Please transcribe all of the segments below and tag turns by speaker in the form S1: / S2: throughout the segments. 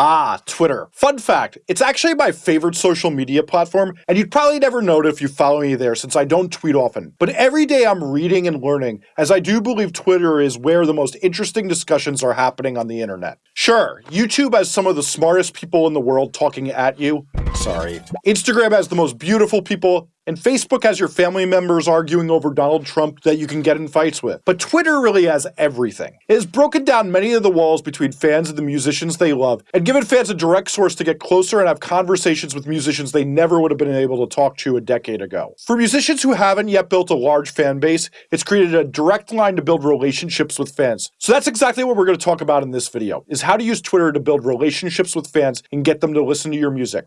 S1: Ah, Twitter. Fun fact, it's actually my favorite social media platform, and you'd probably never know it if you follow me there since I don't tweet often. But every day I'm reading and learning, as I do believe Twitter is where the most interesting discussions are happening on the internet. Sure, YouTube has some of the smartest people in the world talking at you. Sorry. Instagram has the most beautiful people, and Facebook has your family members arguing over Donald Trump that you can get in fights with. But Twitter really has everything. It has broken down many of the walls between fans and the musicians they love, and given fans a direct source to get closer and have conversations with musicians they never would have been able to talk to a decade ago. For musicians who haven't yet built a large fan base, it's created a direct line to build relationships with fans. So that's exactly what we're going to talk about in this video, is how to use Twitter to build relationships with fans and get them to listen to your music.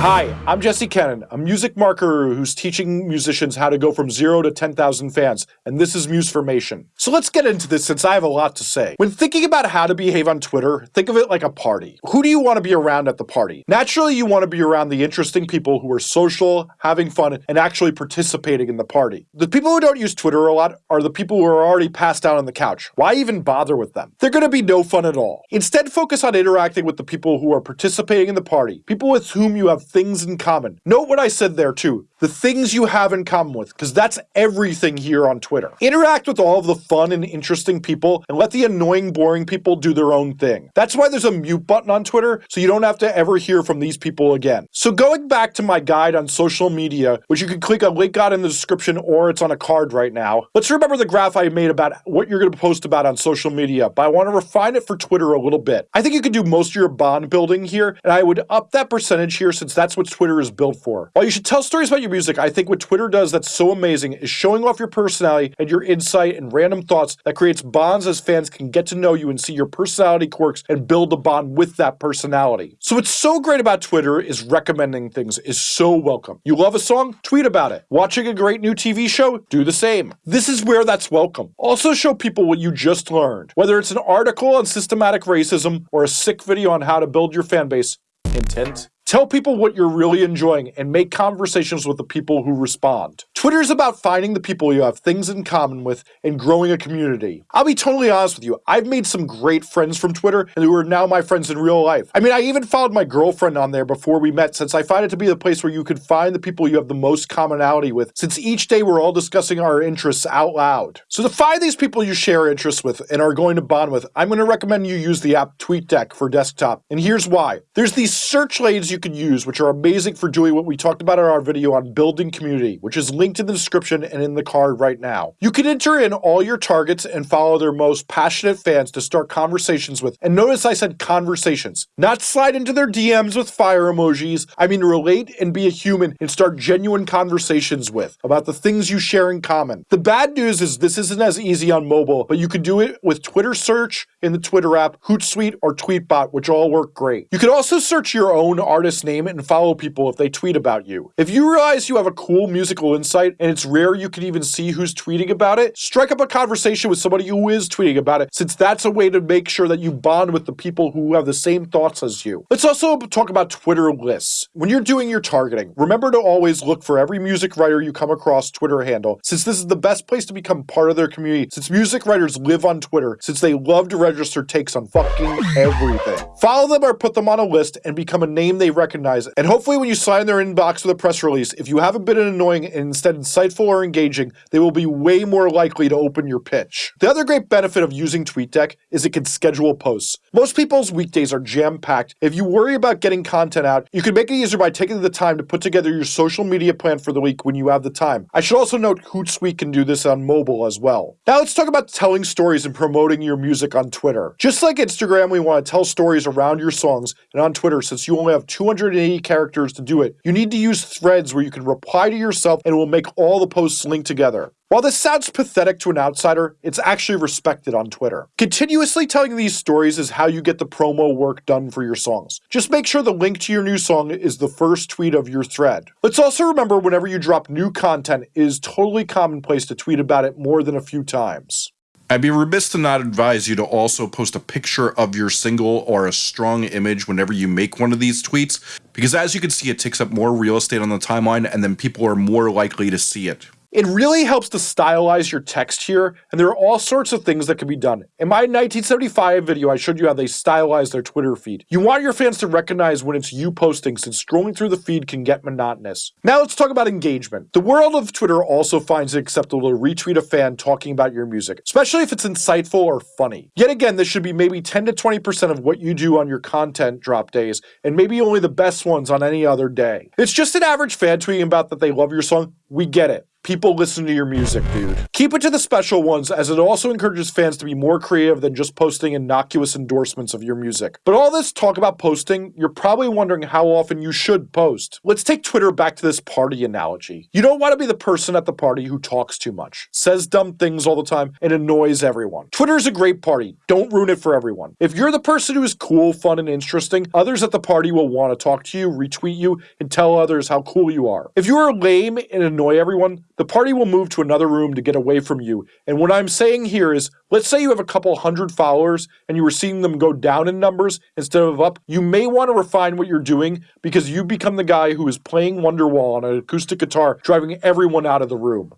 S1: Hi, I'm Jesse Cannon, a music marketer who's teaching musicians how to go from zero to 10,000 fans, and this is Musformation. So let's get into this since I have a lot to say. When thinking about how to behave on Twitter, think of it like a party. Who do you want to be around at the party? Naturally, you want to be around the interesting people who are social, having fun, and actually participating in the party. The people who don't use Twitter a lot are the people who are already passed out on the couch. Why even bother with them? They're going to be no fun at all. Instead, focus on interacting with the people who are participating in the party, people with whom you have things in common. Note what I said there too. The things you have in common with, because that's everything here on Twitter. Interact with all of the fun and interesting people and let the annoying, boring people do their own thing. That's why there's a mute button on Twitter, so you don't have to ever hear from these people again. So going back to my guide on social media, which you can click a link on in the description or it's on a card right now, let's remember the graph I made about what you're going to post about on social media, but I want to refine it for Twitter a little bit. I think you could do most of your bond building here, and I would up that percentage here since that's what Twitter is built for. While you should tell stories about your music, I think what Twitter does that's so amazing is showing off your personality and your insight and random thoughts that creates bonds as fans can get to know you and see your personality quirks and build a bond with that personality. So what's so great about Twitter is recommending things is so welcome. You love a song? Tweet about it. Watching a great new TV show? Do the same. This is where that's welcome. Also show people what you just learned. Whether it's an article on systematic racism or a sick video on how to build your fan base, intent Tell people what you're really enjoying and make conversations with the people who respond. Twitter is about finding the people you have things in common with and growing a community. I'll be totally honest with you, I've made some great friends from Twitter and who are now my friends in real life. I mean, I even followed my girlfriend on there before we met since I find it to be the place where you could find the people you have the most commonality with since each day we're all discussing our interests out loud. So to find these people you share interests with and are going to bond with, I'm going to recommend you use the app TweetDeck for desktop. And here's why. There's these search lanes you can use, which are amazing for doing what we talked about in our video on building community, which is linked in the description and in the card right now. You can enter in all your targets and follow their most passionate fans to start conversations with. And notice I said conversations, not slide into their DMs with fire emojis. I mean relate and be a human and start genuine conversations with about the things you share in common. The bad news is this isn't as easy on mobile, but you can do it with Twitter search in the Twitter app, Hootsuite, or Tweetbot, which all work great. You can also search your own artist name and follow people if they tweet about you. If you realize you have a cool musical insight and it's rare you can even see who's tweeting about it, strike up a conversation with somebody who is tweeting about it, since that's a way to make sure that you bond with the people who have the same thoughts as you. Let's also talk about Twitter lists. When you're doing your targeting, remember to always look for every music writer you come across Twitter handle, since this is the best place to become part of their community, since music writers live on Twitter, since they love to register takes on fucking everything. Follow them or put them on a list and become a name they recognize, and hopefully when you sign their inbox with a press release, if you haven't been annoying and instead insightful or engaging, they will be way more likely to open your pitch. The other great benefit of using TweetDeck is it can schedule posts. Most people's weekdays are jam-packed. If you worry about getting content out, you can make it easier by taking the time to put together your social media plan for the week when you have the time. I should also note Hootsuite can do this on mobile as well. Now let's talk about telling stories and promoting your music on Twitter. Just like Instagram, we want to tell stories around your songs, and on Twitter, since you only have 280 characters to do it, you need to use threads where you can reply to yourself and it will make all the posts link together. While this sounds pathetic to an outsider, it's actually respected on Twitter. Continuously telling these stories is how you get the promo work done for your songs. Just make sure the link to your new song is the first tweet of your thread. Let's also remember whenever you drop new content, it is totally commonplace to tweet about it more than a few times.
S2: I'd be remiss to not advise you to also post a picture of your single or a strong image whenever you make one of these tweets, because as you can see, it takes up more real estate on the timeline and then people are more likely to see it.
S1: It really helps to stylize your text here, and there are all sorts of things that can be done. In my 1975 video, I showed you how they stylize their Twitter feed. You want your fans to recognize when it's you posting since scrolling through the feed can get monotonous. Now let's talk about engagement. The world of Twitter also finds it acceptable to retweet a fan talking about your music, especially if it's insightful or funny. Yet again, this should be maybe 10 to 20% of what you do on your content drop days, and maybe only the best ones on any other day. It's just an average fan tweeting about that they love your song. We get it. People listen to your music, dude. Keep it to the special ones, as it also encourages fans to be more creative than just posting innocuous endorsements of your music. But all this talk about posting, you're probably wondering how often you should post. Let's take Twitter back to this party analogy. You don't want to be the person at the party who talks too much, says dumb things all the time, and annoys everyone. Twitter is a great party. Don't ruin it for everyone. If you're the person who is cool, fun, and interesting, others at the party will want to talk to you, retweet you, and tell others how cool you are. If you are lame and annoy everyone, the party will move to another room to get away from you. And what I'm saying here is, let's say you have a couple hundred followers and you were seeing them go down in numbers instead of up, you may want to refine what you're doing because you become the guy who is playing Wonderwall on an acoustic guitar, driving everyone out of the room.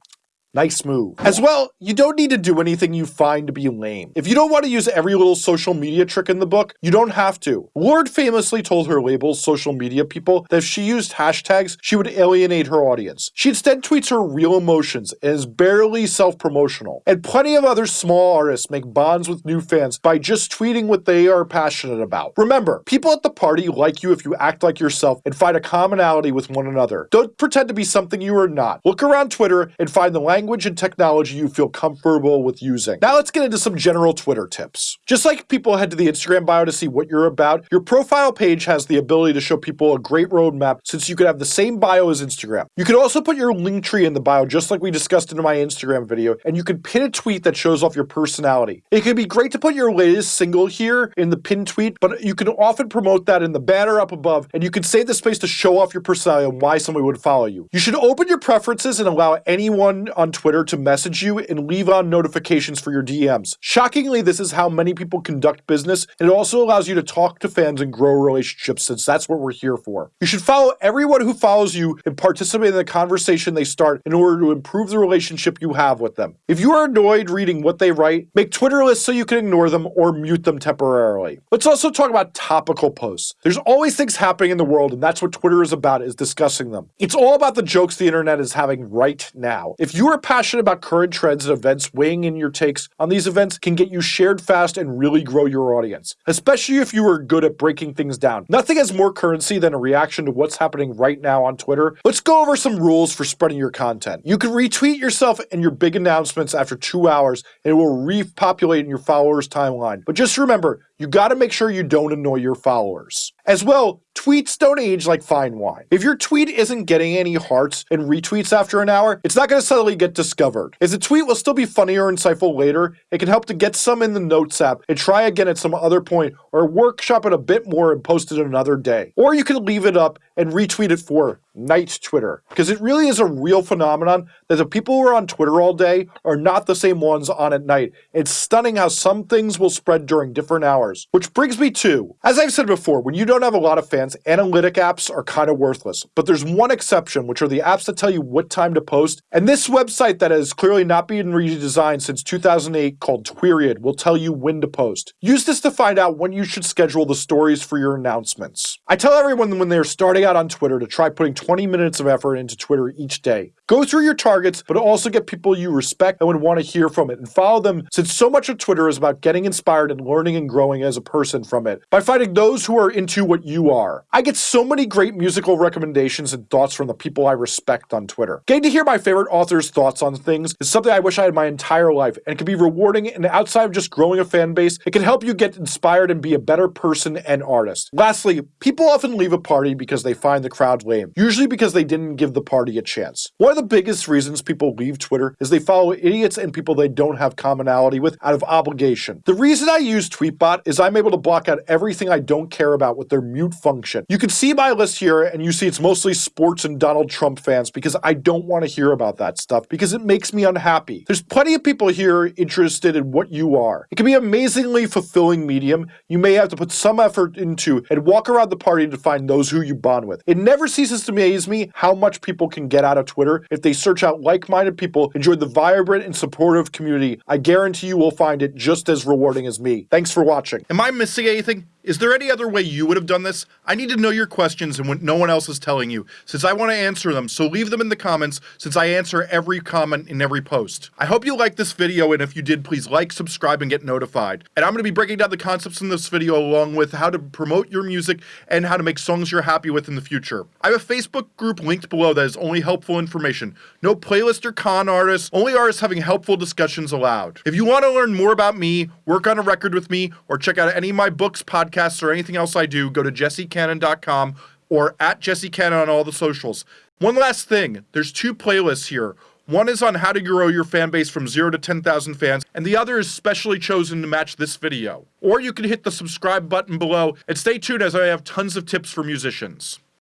S1: Nice move. As well, you don't need to do anything you find to be lame. If you don't want to use every little social media trick in the book, you don't have to. Lorde famously told her label's social media people that if she used hashtags, she would alienate her audience. She instead tweets her real emotions and is barely self-promotional. And plenty of other small artists make bonds with new fans by just tweeting what they are passionate about. Remember, people at the party like you if you act like yourself and find a commonality with one another. Don't pretend to be something you are not. Look around Twitter and find the language language and technology you feel comfortable with using. Now let's get into some general Twitter tips. Just like people head to the Instagram bio to see what you're about, your profile page has the ability to show people a great roadmap since you could have the same bio as Instagram. You could also put your Linktree in the bio just like we discussed in my Instagram video, and you could pin a tweet that shows off your personality. It could be great to put your latest single here in the pin tweet, but you can often promote that in the banner up above, and you can save the space to show off your personality and why somebody would follow you. You should open your preferences and allow anyone on Twitter to message you and leave on notifications for your DMs. Shockingly, this is how many people conduct business, and it also allows you to talk to fans and grow relationships since that's what we're here for. You should follow everyone who follows you and participate in the conversation they start in order to improve the relationship you have with them. If you are annoyed reading what they write, make Twitter lists so you can ignore them or mute them temporarily. Let's also talk about topical posts. There's always things happening in the world, and that's what Twitter is about, is discussing them. It's all about the jokes the internet is having right now. If you are passionate about current trends and events, weighing in your takes on these events can get you shared fast and really grow your audience, especially if you are good at breaking things down. Nothing has more currency than a reaction to what's happening right now on Twitter. Let's go over some rules for spreading your content. You can retweet yourself and your big announcements after two hours, and it will repopulate in your followers' timeline. But just remember, you gotta make sure you don't annoy your followers. As well, tweets don't age like fine wine. If your tweet isn't getting any hearts and retweets after an hour, it's not gonna suddenly get discovered. As the tweet will still be funny or insightful later, it can help to get some in the Notes app and try again at some other point, or workshop it a bit more and post it another day. Or you can leave it up and retweet it for night Twitter, because it really is a real phenomenon that the people who are on Twitter all day are not the same ones on at night. It's stunning how some things will spread during different hours. Which brings me to, as I've said before, when you don't have a lot of fans, analytic apps are kind of worthless. But there's one exception, which are the apps that tell you what time to post. And this website that has clearly not been redesigned since 2008 called Tweriod will tell you when to post. Use this to find out when you should schedule the stories for your announcements. I tell everyone when they're starting out on Twitter to try putting 20 minutes of effort into Twitter each day. Go through your targets, but also get people you respect and would want to hear from it and follow them since so much of Twitter is about getting inspired and learning and growing as a person from it by finding those who are into what you are. I get so many great musical recommendations and thoughts from the people I respect on Twitter. Getting to hear my favorite authors' thoughts on things is something I wish I had my entire life and can be rewarding and outside of just growing a fan base, it can help you get inspired and be a better person and artist. Lastly, people often leave a party because they find the crowd lame, usually because they didn't give the party a chance. One of the biggest reasons people leave Twitter is they follow idiots and people they don't have commonality with out of obligation. The reason I use Tweetbot is I'm able to block out everything I don't care about with their mute function. You can see my list here and you see it's mostly sports and Donald Trump fans because I don't want to hear about that stuff because it makes me unhappy. There's plenty of people here interested in what you are. It can be an amazingly fulfilling medium you may have to put some effort into and walk around the party to find those who you bond fun with. It never ceases to amaze me how much people can get out of Twitter if they search out like-minded people, enjoy the vibrant and supportive community. I guarantee you will find it just as rewarding as me. Thanks for watching.
S2: Am I missing anything? Is there any other way you would have done this? I need to know your questions and what no one else is telling you, since I want to answer them, so leave them in the comments, since I answer every comment in every post. I hope you liked this video, and if you did, please like, subscribe, and get notified. And I'm going to be breaking down the concepts in this video along with how to promote your music and how to make songs you're happy with in the future. I have a Facebook group linked below that is only helpful information. No playlist or con artists, only artists having helpful discussions allowed. If you want to learn more about me, work on a record with me, or check out any of my books, podcasts, podcasts or anything else I do, go to jessecannon.com or at jessecannon on all the socials. One last thing, there's two playlists here. One is on how to grow your fan base from 0 to 10,000 fans, and the other is specially chosen to match this video. Or you can hit the subscribe button below and stay tuned as I have tons of tips for musicians.